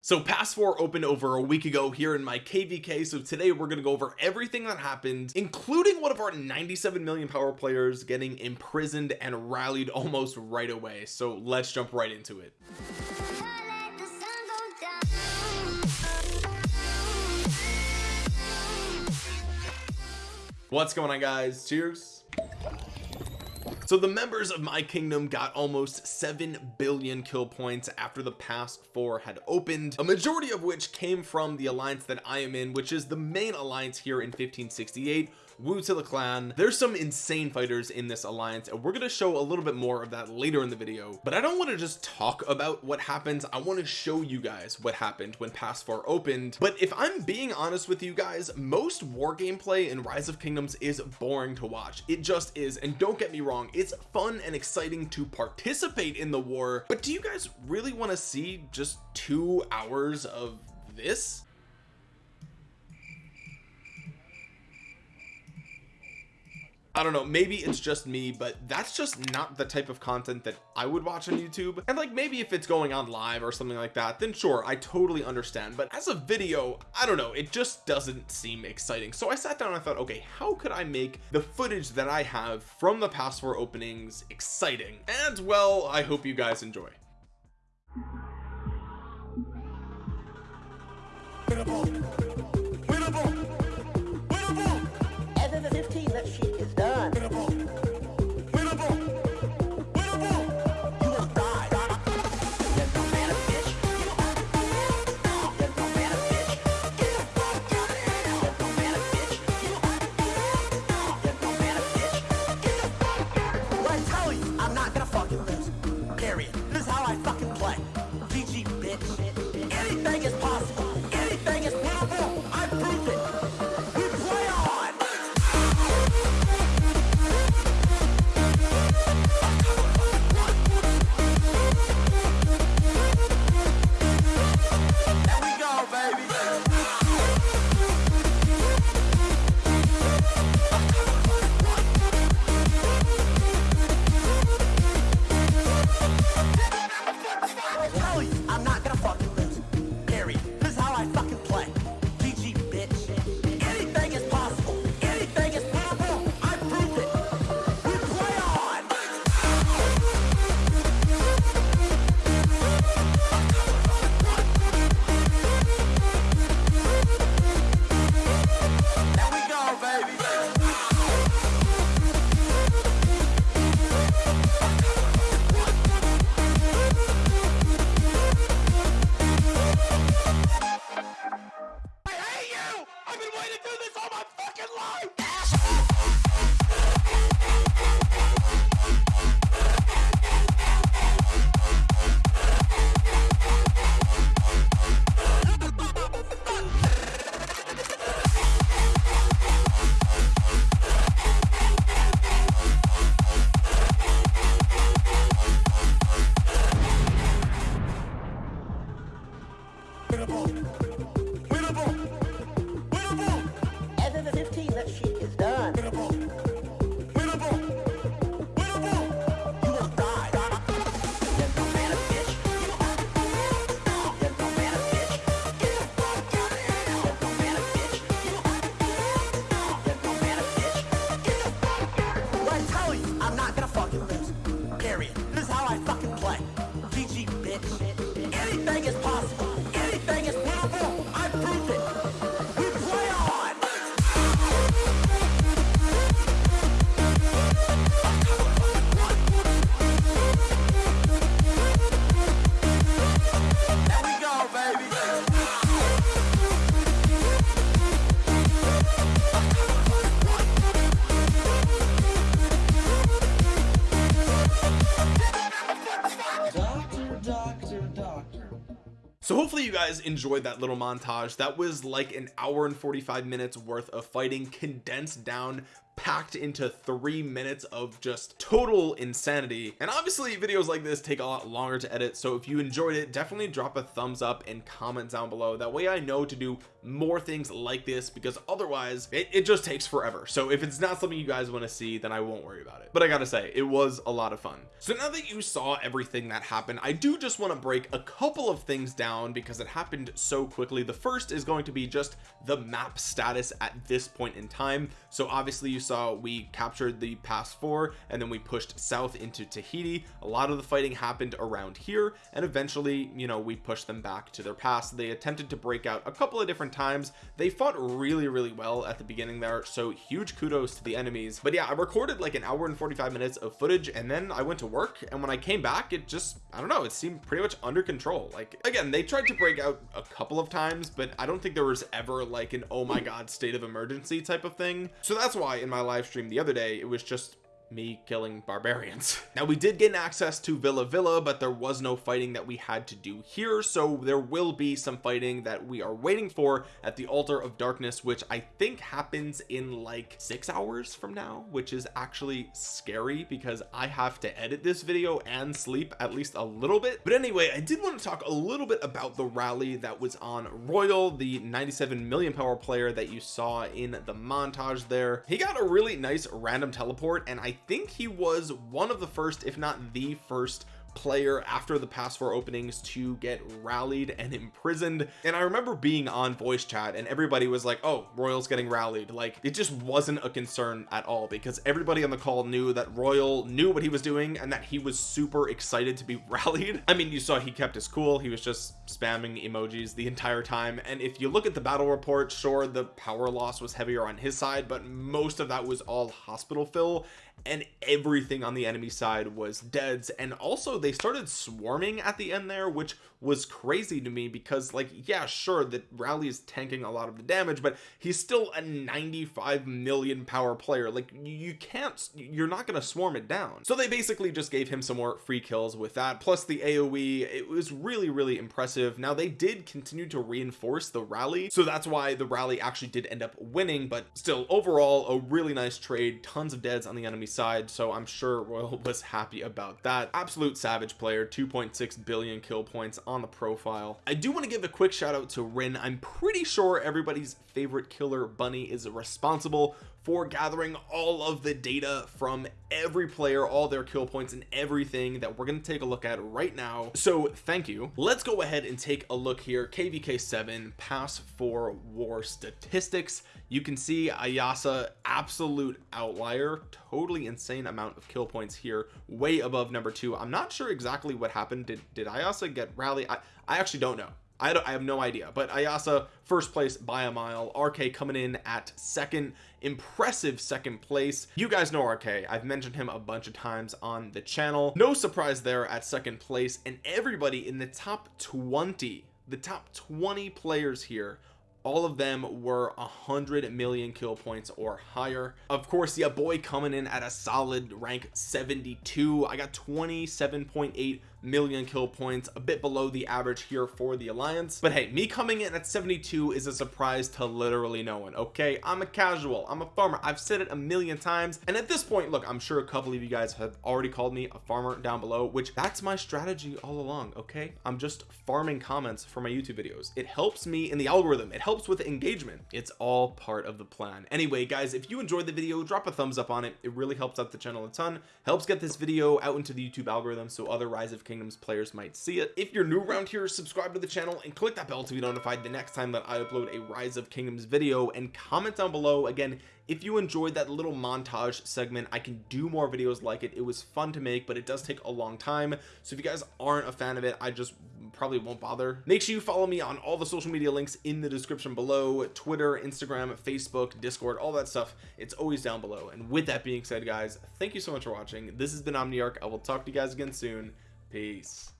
So pass 4 opened over a week ago here in my kvk so today we're going to go over everything that happened including one of our 97 million power players getting imprisoned and rallied almost right away. So let's jump right into it. What's going on guys? Cheers so the members of my kingdom got almost 7 billion kill points after the past four had opened a majority of which came from the alliance that I am in which is the main alliance here in 1568 Wu to the clan. There's some insane fighters in this alliance and we're going to show a little bit more of that later in the video but I don't want to just talk about what happens I want to show you guys what happened when pass 4 opened. But if I'm being honest with you guys most war gameplay in rise of kingdoms is boring to watch. It just is and don't get me wrong it's fun and exciting to participate in the war but do you guys really want to see just two hours of this I don't know maybe it's just me but that's just not the type of content that I would watch on YouTube. And like maybe if it's going on live or something like that then sure I totally understand. But as a video I don't know it just doesn't seem exciting. So I sat down and I thought okay how could I make the footage that I have from the pass 4 openings exciting? And well I hope you guys enjoy so hopefully you guys enjoyed that little montage. That was like an hour and 45 minutes worth of fighting condensed down packed into three minutes of just total insanity. And obviously videos like this take a lot longer to edit so if you enjoyed it definitely drop a thumbs up and comment down below. That way I know to do more things like this because otherwise it, it just takes forever. So if it's not something you guys want to see then I won't worry about it. But I gotta say it was a lot of fun. So now that you saw everything that happened I do just want to break a couple of things down because it happened so quickly. The first is going to be just the map status at this point in time. So obviously you saw we captured the pass four and then we pushed south into Tahiti. A lot of the fighting happened around here and eventually you know we pushed them back to their pass they attempted to break out a couple of different times. They fought really really well at the beginning there so huge kudos to the enemies. But yeah I recorded like an hour and 45 minutes of footage and then I went to work and when I came back it just I don't know it seemed pretty much under control. Like again they tried to break out a couple of times but I don't think there was ever like an oh my god state of emergency type of thing. So that's why in my live stream the other day it was just me killing barbarians. Now we did gain access to Villa Villa but there was no fighting that we had to do here so there will be some fighting that we are waiting for at the altar of darkness which I think happens in like six hours from now which is actually scary because I have to edit this video and sleep at least a little bit. But anyway I did want to talk a little bit about the rally that was on Royal the 97 million power player that you saw in the montage there. He got a really nice random teleport and I think he was one of the first if not the first player after the past four openings to get rallied and imprisoned. And I remember being on voice chat and everybody was like oh Royal's getting rallied. Like it just wasn't a concern at all because everybody on the call knew that Royal knew what he was doing and that he was super excited to be rallied. I mean you saw he kept his cool. He was just spamming emojis the entire time. And if you look at the battle report sure the power loss was heavier on his side but most of that was all hospital fill. And everything on the enemy side was deads. And also they started swarming at the end there which was crazy to me because like yeah sure that rally is tanking a lot of the damage but he's still a 95 million power player. Like you can't you're not to swarm it down. So they basically just gave him some more free kills with that plus the aoe it was really really impressive. Now they did continue to reinforce the rally so that's why the rally actually did end up winning but still overall a really nice trade. Tons of deads on the enemy side so I'm sure Royal was happy about that. Absolute savage player 2.6 billion kill points on the profile. I do want to give a quick shout out to Rin. I'm pretty sure everybody's favorite killer bunny is responsible for gathering all of the data from every player all their kill points and everything that we're going to take a look at right now. So thank you. Let's go ahead and take a look here. Kvk 7 pass for war statistics. You can see Ayasa absolute outlier. Totally insane amount of kill points here way above number two. I'm not sure exactly what happened. Did did Ayasa get rally I, I actually don't know I, I have no idea. But Ayasa first place by a mile. RK coming in at second impressive second place. You guys know RK I've mentioned him a bunch of times on the channel. No surprise there at second place. And everybody in the top 20 the top 20 players here all of them were a hundred million kill points or higher. Of course yeah boy coming in at a solid rank 72 I got 27.8 million kill points a bit below the average here for the alliance. But hey me coming in at 72 is a surprise to literally no one okay? I'm a casual I'm a farmer I've said it a million times. And at this point look I'm sure a couple of you guys have already called me a farmer down below which that's my strategy all along okay? I'm just farming comments for my YouTube videos. It helps me in the algorithm it helps with engagement. It's all part of the plan. Anyway guys if you enjoyed the video drop a thumbs up on it. It really helps out the channel a ton helps get this video out into the YouTube algorithm so other rise of kingdoms players might see it. If you're new around here subscribe to the channel and click that bell to be notified the next time that I upload a rise of kingdoms video. And comment down below again if you enjoyed that little montage segment I can do more videos like it. It was fun to make but it does take a long time. So if you guys aren't a fan of it I just probably won't bother. Make sure you follow me on all the social media links in the description below. Twitter Instagram Facebook Discord all that stuff. It's always down below. And with that being said guys thank you so much for watching. This has been Omniarch. I will talk to you guys again soon Peace.